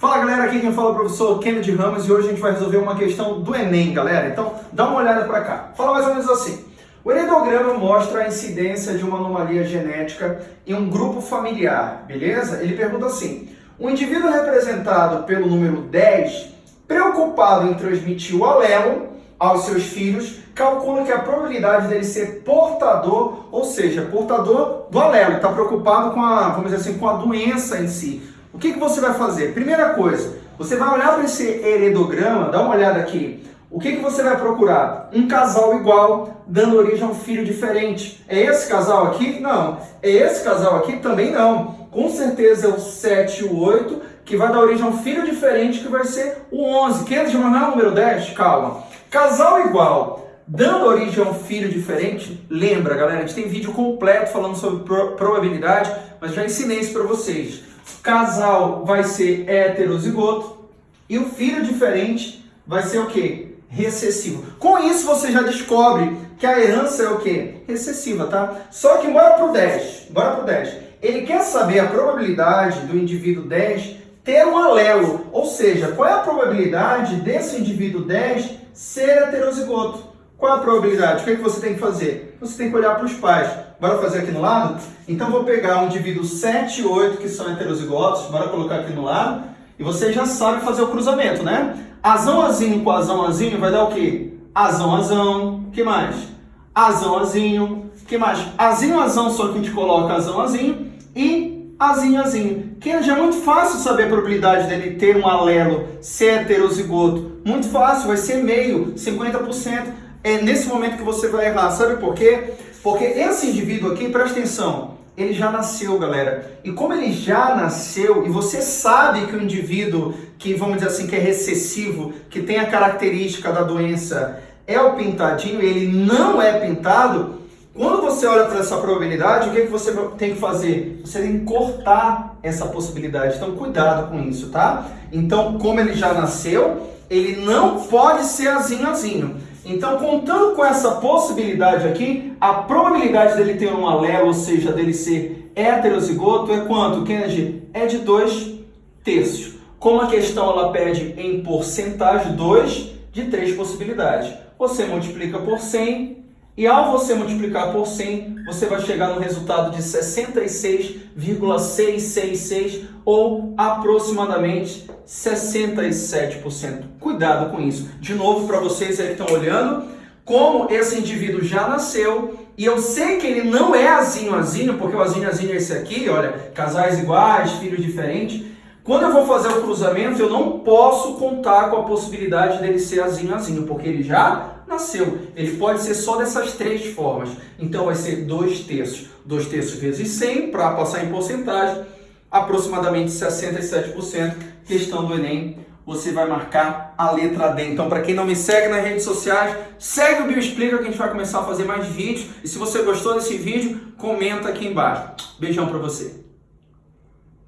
Fala galera, aqui quem fala é o professor Kennedy Ramos e hoje a gente vai resolver uma questão do Enem, galera. Então dá uma olhada para cá. Fala mais ou menos assim. O heredograma mostra a incidência de uma anomalia genética em um grupo familiar, beleza? Ele pergunta assim, um indivíduo representado pelo número 10, preocupado em transmitir o alelo aos seus filhos, calcula que a probabilidade dele ser portador, ou seja, portador do alelo, está preocupado com a, vamos dizer assim, com a doença em si. O que, que você vai fazer? Primeira coisa, você vai olhar para esse heredograma, dá uma olhada aqui. O que, que você vai procurar? Um casal igual, dando origem a um filho diferente. É esse casal aqui? Não. É esse casal aqui? Também não. Com certeza é o 7 e o 8, que vai dar origem a um filho diferente, que vai ser o 11. Quer é o número 10? Calma. Casal igual, dando origem a um filho diferente, lembra, galera, a gente tem vídeo completo falando sobre pro probabilidade, mas já ensinei isso para vocês casal vai ser heterozigoto e o filho diferente vai ser o quê? Recessivo. Com isso você já descobre que a herança é o quê? Recessiva, tá? Só que bora pro 10, bora pro 10. Ele quer saber a probabilidade do indivíduo 10 ter um alelo, ou seja, qual é a probabilidade desse indivíduo 10 ser heterozigoto? Qual é a probabilidade? O que, é que você tem que fazer? Você tem que olhar para os pais. Bora fazer aqui no lado? Então vou pegar um indivíduo 7 e 8 que são heterozigotos, bora colocar aqui no lado. E você já sabe fazer o cruzamento, né? Azão azinho com azão azinho vai dar o quê? Azão azão, que mais? Azão azinho, que mais? Azinho azão, só que a gente coloca azão azinho e azinho azinho. Que já é muito fácil saber a probabilidade dele ter um alelo ser heterozigoto. Muito fácil, vai ser meio, 50% é nesse momento que você vai errar. Sabe por quê? Porque esse indivíduo aqui, presta atenção, ele já nasceu, galera. E como ele já nasceu, e você sabe que o indivíduo que, vamos dizer assim, que é recessivo, que tem a característica da doença, é o pintadinho, ele não é pintado, quando você olha para essa probabilidade, o que, é que você tem que fazer? Você tem que cortar essa possibilidade. Então, cuidado com isso, tá? Então, como ele já nasceu, ele não pode ser azinho azinho. Então, contando com essa possibilidade aqui, a probabilidade dele ter um alelo, ou seja, dele ser heterozigoto, é quanto, Kennedy? É de 2 terços. Como a questão ela pede em porcentagem, 2 de 3 possibilidades. Você multiplica por 100 e ao você multiplicar por 100, você vai chegar no resultado de 66,666 ou aproximadamente 67%. Cuidado com isso. De novo, para vocês aí que estão olhando, como esse indivíduo já nasceu e eu sei que ele não é azinho azinho, porque o azinho azinho é esse aqui, olha, casais iguais, filhos diferentes. Quando eu vou fazer o cruzamento, eu não posso contar com a possibilidade dele ser azinho azinho, porque ele já nasceu. Ele pode ser só dessas três formas. Então vai ser 2 terços. 2 terços vezes 100, para passar em porcentagem, aproximadamente 67%. Questão do Enem, você vai marcar a letra D. Então, para quem não me segue nas redes sociais, segue o Bioexplica que a gente vai começar a fazer mais vídeos. E se você gostou desse vídeo, comenta aqui embaixo. Beijão para você.